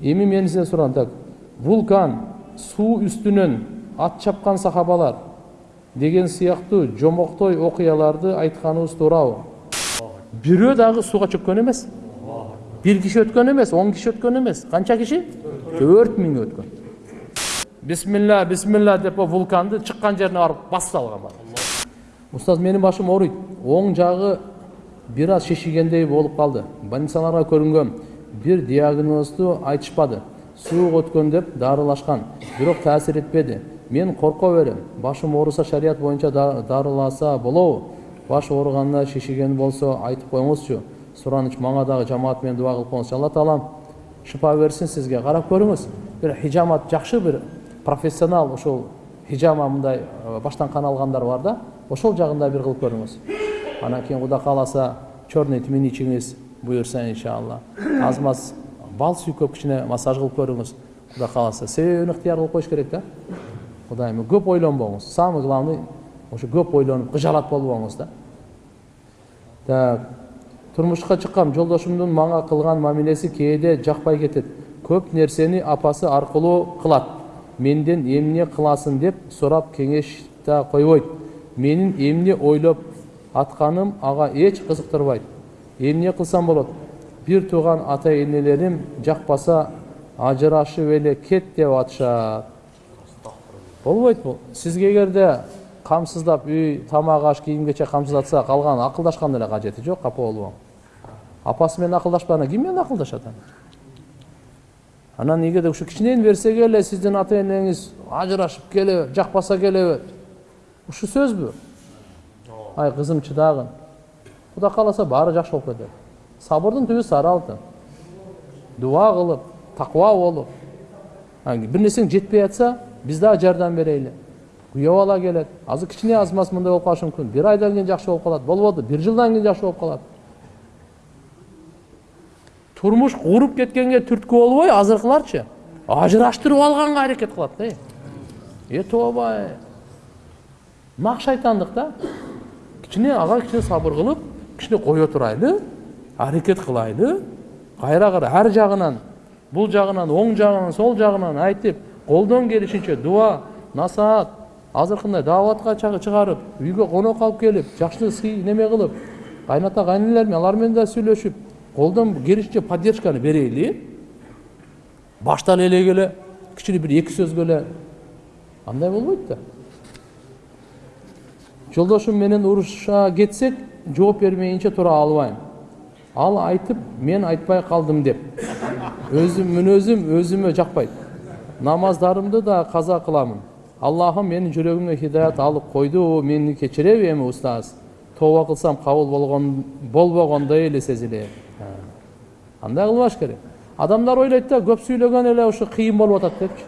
эми мен сизден сураган так вулкан суу үстүнөн ат чапкан сахабалар деген сыяктуу жомоктой окуяларды айтканыбыз туурабы бирөө дагы сууга чөккөн эмес бир киши өткөн эмес он киши өткөн эмес канча киши төрт миң өткөн бисмилля бисмилля деп вулканды чыккан жерине барып басып салган барып устаз менин башым ооруйт оң жагы бир аз шишигендей болуп калды больницаларга көрүнгөм бир диагнозду айтышпады суук өткөн деп дарылашкан бирок таасир этпеди мен корко берем башым ооруса шарият боюнча дарыласа болобу баш ооруганда шишиген болсо айтып коюңузчу сураныч мага дагы жамаат менен дуба кылып коюңузчу алла таалам шыпа берсин сизге карап көрүңүз бир хижамат жакшы бир профессионал ушул хижама мындай баштан кан алгандар бар да ошол жагында бир кылып көрүңүз анан кийин кудай кааласа черный тмин ичиңиз буюрса иншалла аз маз бал сүйкөп кичине массаж кылып көрүңүз кудай кааласа себебин ыктыяр кылып коюш керек да кудайым көп ойлонбоңуз самый главный ошо көп ойлонуп кыжалат болбоңуз да так турмушка чыккам жолдошумдун мага кылган мамилеси кээде жакпай кетет көп нерсени апасы аркылуу кылат менден эмне кыласың деп сурап кеңеш да койбойт менин эмне ойлоп атканым ага эч кызыктырбайт эмне кылсам болот бир тууган ата энелерим жакпаса ажырашып эле кет деп атышат болбойт бул сизге эгерде камсыздап үй тамак аш кийим кечек камсыздатса калган акылдашкан эле кажети жок капа болбоң апасы менен акылдашпаганда ким менен акылдашат анан эгерде ушу кичинени берсеге эле сиздин ата энеңиз ажырашып келеби жакпаса келеби ушу сөзбү ай кызым чыдагын кудай кааласа баары жакшы болуп кетет сабырдын түбү сары алтын дуа кылып такыба болуп бир нерсең жетпей жатса биз дагы жардам берели күйөө бала келет азыр кичине аз маз мындай болуп калышы мүмкүн бир айдан кийин жакшы болуп калат болбоду бир жылдан кийин жакшы болуп калат турмуш куруп кеткенге түрткү болбой азыркыларчы ажыраштырып алганга аракет кылат да э тобай нак шайтандык да кичине ага кичине сабыр кылып кичине кое турайлы аракет кылайлы кайра кара ар жагынан бул жагынан оң жагынан сол жагынан айтып колдон келишинче дуа насаат азыркындай дааватка чыгарып үйгө конок алып келип жакшы сый неме кылып кайната кайненелер менен алар менен да сүйлөшүп колдон келишинче поддержканы берели башта элек эле кичине бир эки сөзгө эле андай болбойт да. Жолдошум менен уруша кетсек жооп бермейинче тура албайм ал айтып мен айтпай калдым деп өзүм мүнөзүм өзүмө жакпайт намаздарымды да каза кыламын аллахым менин жүрөгүмө хидаят алып койду мени кечиреби эми устаз тооба кылсам кабыл болгон болбогондой эле сезилет андай кылбаш керек адамдар ойлойт да көп сүйлөгөн эле ушу кыйын болуп атат депчи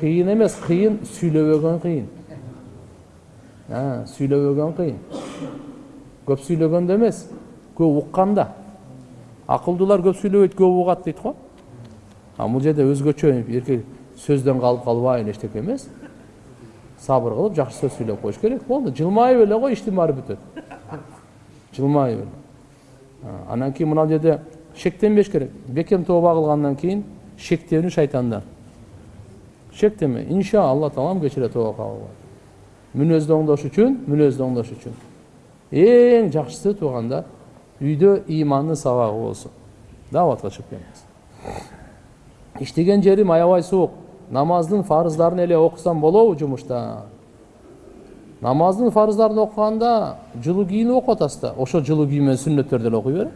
кыйын эмес кыйын сүйлөбөгөн кыйын сүйлөбөгөн кыйын көп сүйлөгөндө эмес көп укканда акылдуулар көп сүйлөбөйт көп угат дейт го а бул жерде өзгөчө эркек сөздөн калып калбай эчтеке эмес сабыр кылып жакшы сөз сүйлөп коюш керек болду жылмайып эле кой иштин баары бүтөт жылмайып эле анан кийин мына жерде шектенбеш керек бекем тооба кылгандан кийин шектенүү шайтандан шектенме иншалла таалам кечире тооба кабыл мүнөздү оңдош үчүн мүнөздү оңдош үчүн эң жакшысы туугандар үйдө ыймандын сабагы болсун дааватка чыгып келиңиз иштеген жерим аябай суук намаздын фарыздарын эле окусам болобу жумушта намаздын фарыздарын окуганда жылуу кийинип окуп атасыз да ошол жылуу кийим менен сүннөттөрдү эле окуй бер.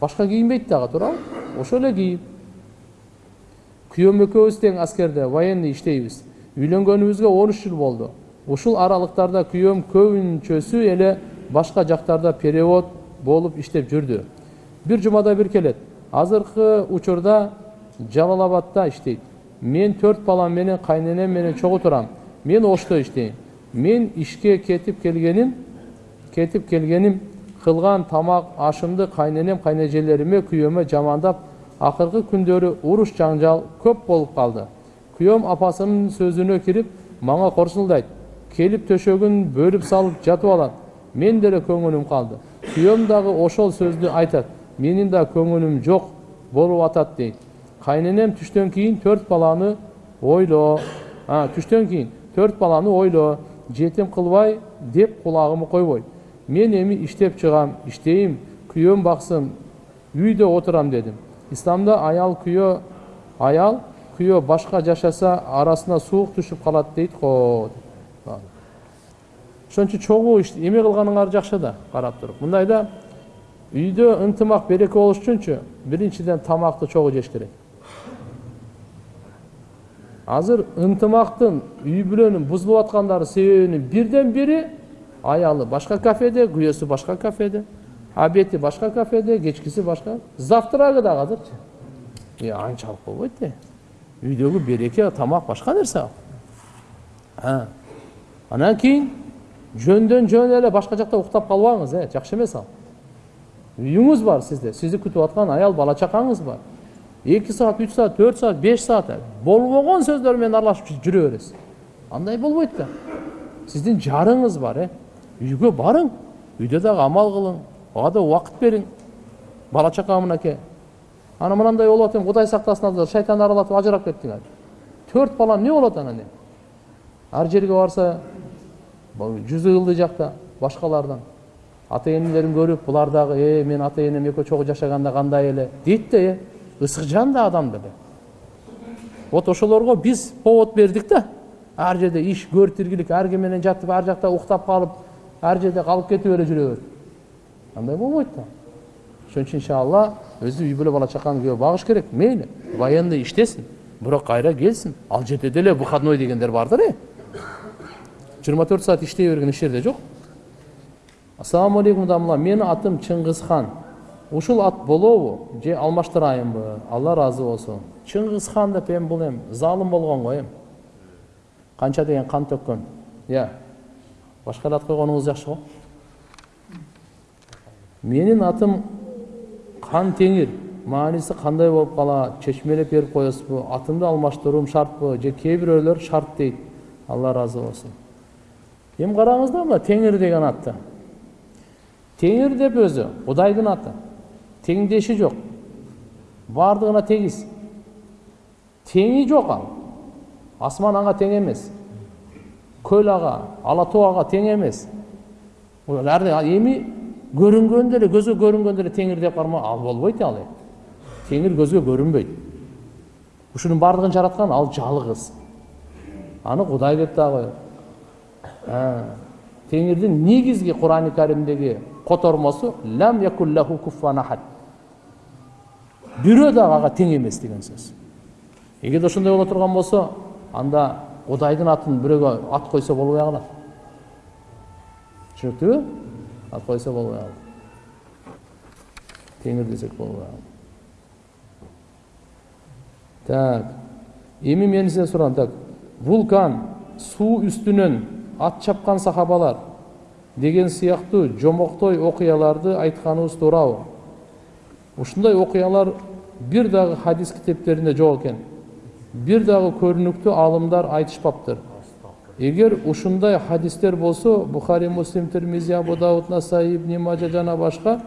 Башка кийинбейт дагы туурабы ошол эле кийим күйөөм экөөбүз тең аскерде военный иштейбиз. Он үч жыл болду ушул аралыктарда күйөөм көбүнчөсү эле башка жактарда перевод болуп иштеп жүрдү. Бир жумада бир келет. Азыркы учурда жалал абадда иштейт. Мен төрт балам менен кайненем менен чогуу турам. Мен ошто иштейм? Мен ишке кетип келгеним кетип келгеним кылган тамак ашымды кайненем кайнежелериме күйөөмө жамандап акыркы күндөрү уруш жаңжал көп болуп калды. Күйөөм апасынын сөзүнө кирип мага корсулдайт келип төшөгүн бөлүп салып жатып алат мен деле көңүлүм калды күйөөм дагы ошол сөздү айтат менин да көңүлүм жок болуп атат дейт кайненем түштөн кийин төрт баланы ойло түштөн кийин төрт баланы ойло жетим кылбай деп кулагымы койбой мен эми иштеп чыгам иштейм күйөөм баксын үйдө отурам дедим исламда аял күйөө аял күйөө башка жашаса арасына суук түшүп калат дейт го ошон үчүн чогуу эме кылганыңар жакшы да карап туруп мындайда үйдө ынтымак береке болуш үчүнчү биринчиден тамакты чогуу жеш керек азыр ынтымактын үй бүлөнүн бузулуп аткандары себебинин бирден бири аялы башка кафеде күйөөсү башка кафеде обеди башка кафеде кечкиси башка завтрагы дагы азырчы анчалык болбойт да үйдөгү береке тамак башка нерсе ал анан кийин жөндөн жөн эле башка жакта уктап калбаңыз э жакшы эмес ал үйүңүз бар сизде сизди күтүп аткан аял бала чакаңыз бар эки саат үч саат төрт саат беш саат болбогон сөздөр менен аралашып жүрө бересиз андай болбойт да сиздин жарыңыз бар э үйгө барың үйдө дагы амал кылың ага да убакыт бериң бала чака мынакей ана мынандай болуп атам кудай сактасын шайтан аралатып ажырап кеттиң төрт балам эмне болот анан ар жерге барса жүзү ылдый жакта башкалардан ата энелерин көрүп булар дагы э мен ата энем экөө чогуу жашаганда кандай эле дейт да э ысык жан да адам деле вот ошолорго биз повод бердик да ар жерде иш көр тиргилик ар ким менен жатып ар жакта уктап калып ар жерде калып кетип эле жүрө берип андай болбойт да ошон үчүн иншалла өзү үй бүлө бала чаканы күйөө багыш керек мейли военный иштесин бирок кайра келсин ал жерде деле выходной дегендер бардыр э жыйырма төрт саат иштей берген еш жерде жок ассалому алейкум дамла менин атым чыңгызхан ушул ат болобу же алмаштырайынбы алла ыраазы болсун чыңгызхан деп эми бул эми залым болгон го эми канча деген кан төккөн иә ат койгонуңуз жакшы го менин атым кан теңир мааниси кандай болуп калат чечмелеп берип коесузбу атымды алмаштыруум шартпы же бирөөлөр шарт дейт алла ыраазы болсун эми караңыз да мына теңир деген атты? Теңир деп өзү кудайдын аты. Теңдеши жок баардыгына тегиз теңи жок ал. Асман ага тең эмес көл ага ала тоо ага тең эмес эми көзгө көрүнгөндө эле теңир деп карма ал болбойт ал теңир көзгө көрүнбөйт ушунун баардыгын жараткан ал жалгыз аны кудай деп дагы теңирдин негизги курани каримдеги котормосу лам якуллаху куффан ахад бирөө дагы ага тең эмес деген сөз эгерде ошондой боло турган болсо анда кудайдын атын бирөөгө ат койсо болбой калат түшүнүктүүбү ат койсо болбой калат теңир десек болбой калат так. Эми мен сураган так. Вулкан. Суу үстүнөн ат чапкан сахабалар. Деген сыяктуу жомоктой окуяларды айтканыбыз туурабы ушундай окуялар бир дагы хадис китептеринде жок экен бир дагы көрүнүктүү аалымдар айтышпаптыр. Эгер ушундай хадистер болсо бухари муслим термизи абу дауд насаи ибни мажа жана башка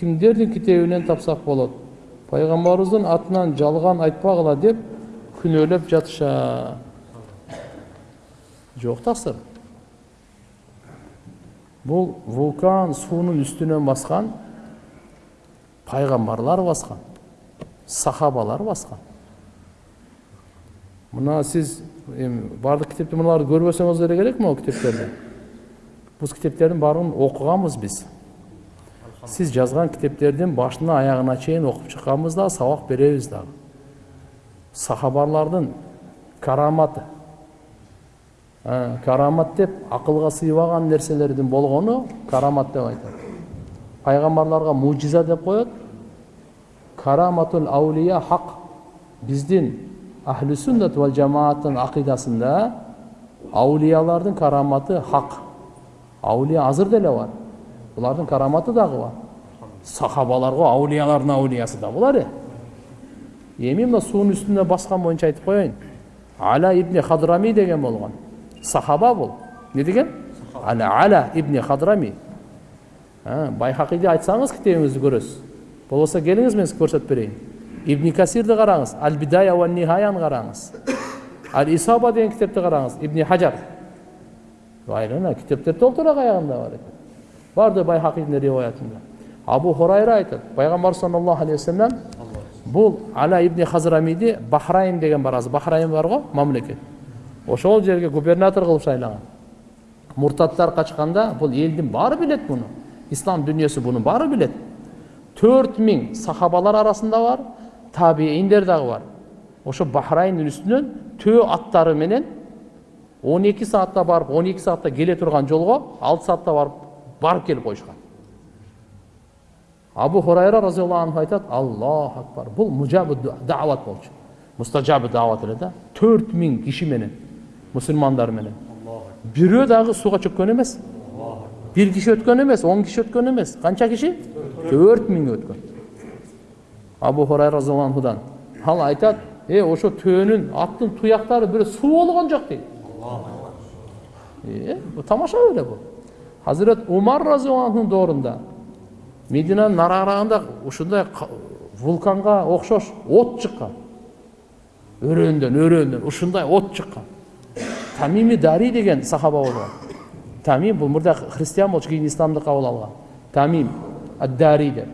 кимдердин китебинен тапсак болот. Пайгамбарыбыздын атынан жалган айтпагыла деп күнөөлөп жатышат жок таксыр. Бул вулкан суунун үстүнөн баскан пайгамбарлар баскан сахабалар баскан. Мына сиз эми баардык китепти мыналарды көрбөсөңүз деле керек могу китептерди бул китептердин баарын окуганбыз биз сиз жазган китептердин башына аягына чейин окуп чыкканбыз дагы сабак беребиз дагы сахабалардын караматы карамат деп акылга сыйбаган нерселердин болгону карамат деп айтат пайгамбарларга мужиза деп коет караматул аулия хак биздин ахли суннат вал жамааттын акыйдасында аулиялардын караматы хак аулия азыр деле бар булардын караматы дагы бар сахабалар го аулиялардын аулиясы да булар э эми мына суунун үстүнө баскан боюнча айтып коеюн ала ибни хадрами деген болгон сахаба бул эмне деген ала ала ибни хадрами байхакиди айтсаңыз китебиңизди көрөсүз болбосо келиңиз мен сизге көрсөтүп берейин ибн касирди караңыз ал бидая ва нихаяны караңыз ал исаба деген китепти караңыз ибн хажар айрана китептер толтура аягында бар экен барды байхакийдин риwayatында абу хурайра айтат пайгамбар саллаллаху алейхи вассалам бул ала ибн хазрамиди бахрайн деген бар азыр бахрайн бар го мамлекет ошол жерге губернатор кылып шайлаган муртаттар качканда бул элдин баары билет муну ислам дүнүйөсү муну баары билет төрт миң сахабалар арасында бар табииндер дагы бар ошо бахрайндын үстүнөн төө аттары менен он эки саатта барып он эки саатта келе турган жолго алты саатта барып барып келип коюшкан абу хурайра разиаллаху анху айтат аллаху акбар бул мужабы даават болчу мустажабы даават эле да төрт миң киши менен мусулмандар менен бирөө дагы сууга чөккөн эмес бир киши өткөн эмес он киши өткөн эмес канча киши төрт миң өткөн абу хурайра разиаллаху анхудан ал айтат е ошо төөнүн аттын туяктары бирөө суу болгон жок дейт бул тамаша эле бул хазирет умар разиаллаху анхунун доорунда мединанын нараарагында ушундай вулканга окшош от чыккан өрөөндөн өрөөндөн ушундай от чыккан тамими дари деген сахаба болгон тамим бул мурда христиан болчу кийин исламды кабыл алган тамим аддари деп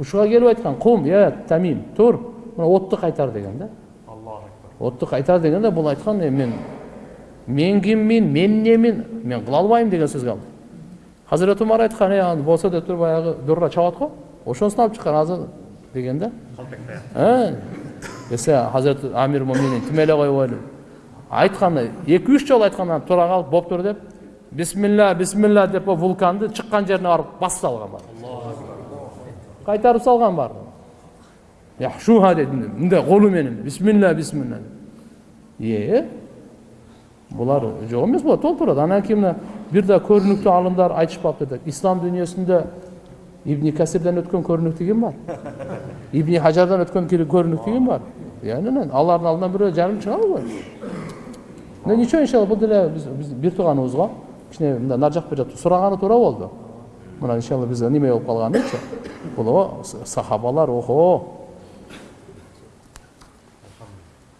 ушуга келип айткан кум е тамим тур мына отту кайтар деген да отту кайтар дегенде бул айткан е мен мен киммин мен эмнемин мен кыла албайм деген сөзгө алды хазіреті умар айтқан аны болса да тур баягы дурра чабат го ошонусун алып чыккан азыр деген да десе хазіреті амир муминин тим эле ойлойм айткан эки үч жолу айткандан тура калып болуптур деп бисмилля бисмилля деп вулканды чыккан жерине барып басып салган бар кайтарып салган бар шуха деди мындай колу менен бисмилля е булар жок эмес булар толтурат анан кийин мына бир да көрүнүктүү алымдар айтышпапты деп ислам дүйнөсүндө ибн касирден өткөн көрүнүктүү ким бар ибн хажардан өткөн көрүнүктүү ким бар анан алардын алдынан бирөө жарым чыга албайбы мына ничего иншалла бул деле биз бир тууганыбызго кичине мындай нар жак бер жак сураганы туура болду мына иншалла биз неме болуп калганычы бул сахабалар охо